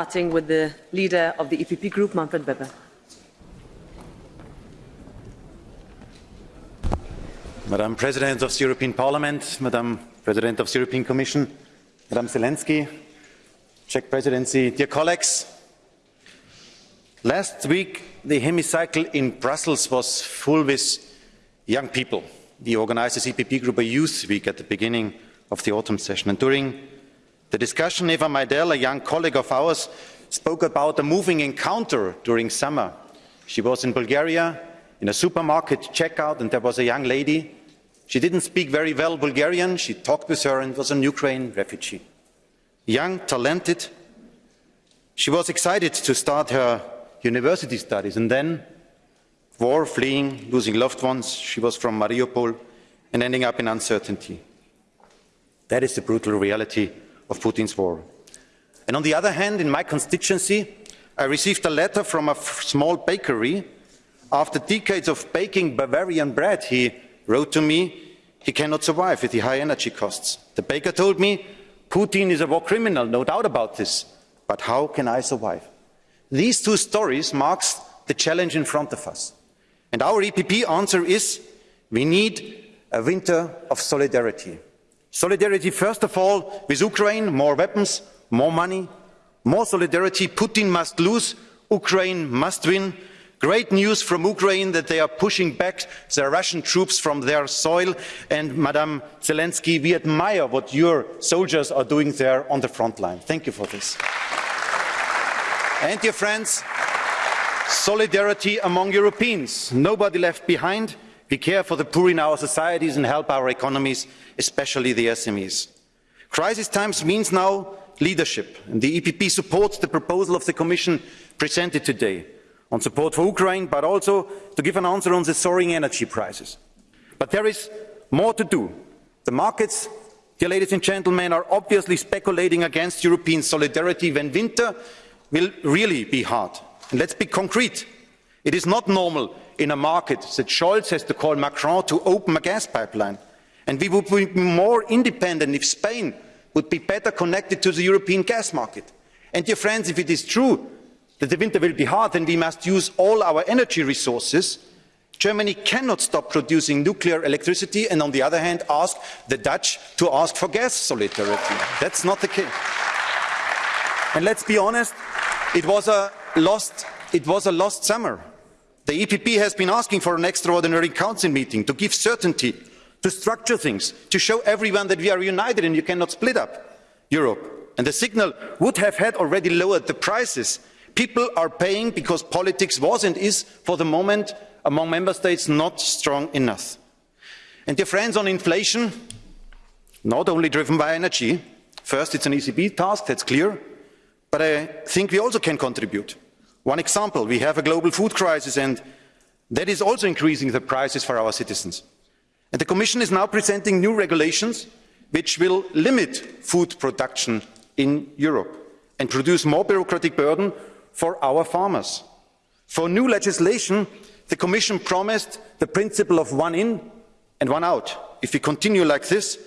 Starting with the leader of the EPP group, Manfred Weber. Madam President of the European Parliament, Madam President of the European Commission, Madam Zelensky, Czech Presidency, dear colleagues, last week the hemicycle in Brussels was full with young people. We The organisers EPP Group a Youth Week at the beginning of the autumn session. And during the discussion, Eva Maydell, a young colleague of ours, spoke about a moving encounter during summer. She was in Bulgaria in a supermarket checkout and there was a young lady. She didn't speak very well Bulgarian. She talked with her and was an Ukraine refugee. Young, talented. She was excited to start her university studies and then war, fleeing, losing loved ones. She was from Mariupol and ending up in uncertainty. That is the brutal reality of Putin's war. And on the other hand, in my constituency, I received a letter from a small bakery. After decades of baking Bavarian bread, he wrote to me, he cannot survive with the high energy costs. The baker told me, Putin is a war criminal, no doubt about this. But how can I survive? These two stories marks the challenge in front of us. And our EPP answer is, we need a winter of solidarity. Solidarity, first of all, with Ukraine, more weapons, more money, more solidarity. Putin must lose, Ukraine must win. Great news from Ukraine that they are pushing back the Russian troops from their soil. And Madam Zelensky, we admire what your soldiers are doing there on the front line. Thank you for this. And dear friends, solidarity among Europeans. Nobody left behind. We care for the poor in our societies and help our economies, especially the SMEs. Crisis times means now leadership, and the EPP supports the proposal of the Commission presented today on support for Ukraine, but also to give an answer on the soaring energy prices. But there is more to do. The markets, dear ladies and gentlemen, are obviously speculating against European solidarity when winter will really be hard. And let's be concrete. It is not normal in a market that Scholz has to call Macron to open a gas pipeline. And we would be more independent if Spain would be better connected to the European gas market. And dear friends, if it is true that the winter will be hard, then we must use all our energy resources. Germany cannot stop producing nuclear electricity and on the other hand ask the Dutch to ask for gas solidarity. That's not the case. And let's be honest, it was a lost, it was a lost summer. The EPP has been asking for an extraordinary council meeting to give certainty, to structure things, to show everyone that we are united and you cannot split up Europe. And the signal would have had already lowered the prices. People are paying because politics was and is, for the moment, among member states, not strong enough. And dear friends, on inflation, not only driven by energy, first it's an ECB task, that's clear, but I think we also can contribute. One example, we have a global food crisis and that is also increasing the prices for our citizens. And the Commission is now presenting new regulations which will limit food production in Europe and produce more bureaucratic burden for our farmers. For new legislation, the Commission promised the principle of one in and one out. If we continue like this,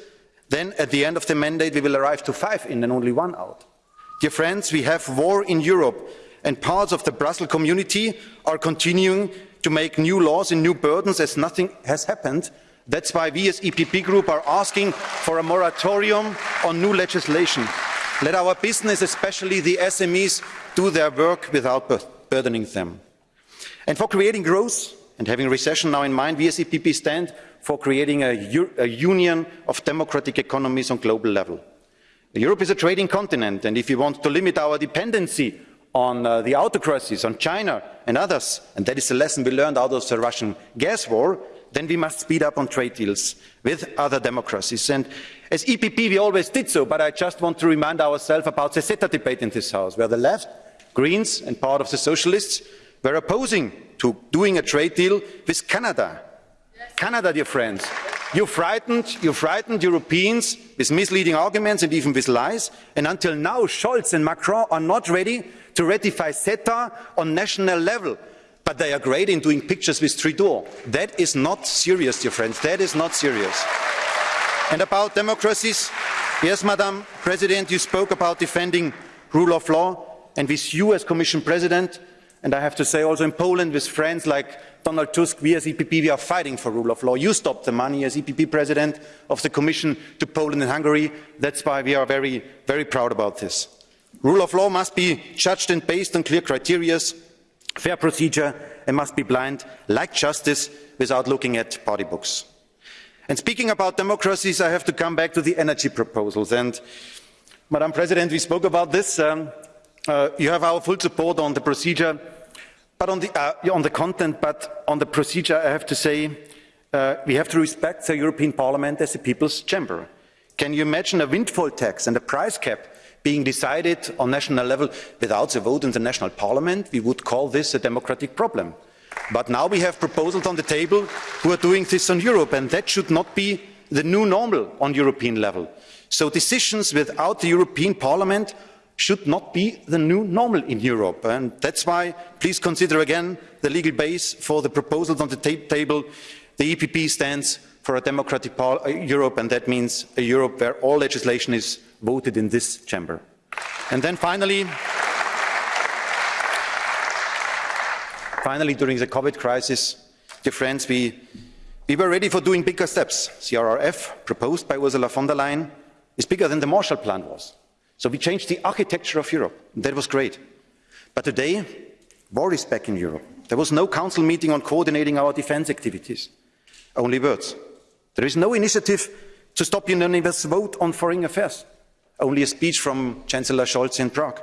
then at the end of the mandate we will arrive to five in and only one out. Dear friends, we have war in Europe and parts of the Brussels community are continuing to make new laws and new burdens as nothing has happened. That's why we as EPP Group are asking for a moratorium on new legislation. Let our business, especially the SMEs, do their work without burdening them. And for creating growth and having recession now in mind, we as EPP stand for creating a, a union of democratic economies on global level. Europe is a trading continent, and if we want to limit our dependency on uh, the autocracies, on China and others, and that is the lesson we learned out of the Russian gas war, then we must speed up on trade deals with other democracies. And as EPP, we always did so, but I just want to remind ourselves about the CETA debate in this House, where the left, Greens and part of the Socialists were opposing to doing a trade deal with Canada. Yes. Canada, dear friends. You frightened, you frightened Europeans with misleading arguments and even with lies, and until now Scholz and Macron are not ready to ratify CETA on national level. But they are great in doing pictures with Trudeau. That is not serious, dear friends. That is not serious. And about democracies, yes, Madam President, you spoke about defending rule of law. and with you as Commission President, and I have to say also in Poland with friends like Donald Tusk, we as EPP, we are fighting for rule of law. You stopped the money as EPP President of the Commission to Poland and Hungary. That's why we are very, very proud about this. Rule of law must be judged and based on clear criteria, fair procedure, and must be blind, like justice, without looking at party books. And speaking about democracies, I have to come back to the energy proposals. And, Madam President, we spoke about this. Um, uh, you have our full support on the procedure, but on the, uh, on the content, but on the procedure, I have to say, uh, we have to respect the European Parliament as a people's chamber. Can you imagine a windfall tax and a price cap being decided on national level without the vote in the national parliament? We would call this a democratic problem. But now we have proposals on the table who are doing this on Europe, and that should not be the new normal on European level. So decisions without the European Parliament should not be the new normal in Europe. And that's why please consider again the legal base for the proposals on the table. The EPP stands for a democratic uh, Europe, and that means a Europe where all legislation is voted in this chamber. And then finally, finally, during the COVID crisis, dear friends, we, we were ready for doing bigger steps. CRRF, proposed by Ursula von der Leyen, is bigger than the Marshall Plan was. So we changed the architecture of Europe. That was great. But today, war is back in Europe. There was no council meeting on coordinating our defence activities. Only words. There is no initiative to stop unanimous vote on foreign affairs. Only a speech from Chancellor Scholz in Prague.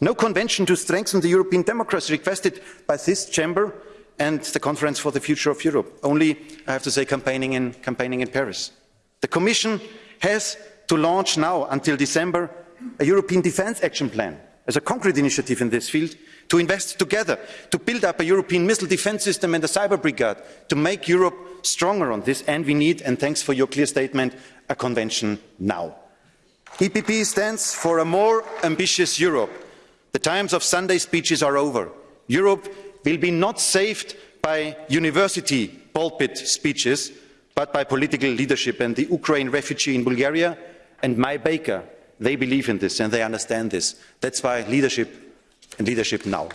No convention to strengthen the European democracy requested by this chamber and the Conference for the Future of Europe. Only, I have to say, campaigning in, campaigning in Paris. The Commission has to launch now, until December, a European Defence Action Plan as a concrete initiative in this field to invest together, to build up a European missile defence system and a cyber brigade, to make Europe stronger on this. And we need, and thanks for your clear statement, a convention now. EPP stands for a more ambitious Europe. The times of Sunday speeches are over. Europe will be not saved by university pulpit speeches, but by political leadership. And the Ukraine refugee in Bulgaria and my baker they believe in this and they understand this. That's why leadership and leadership now.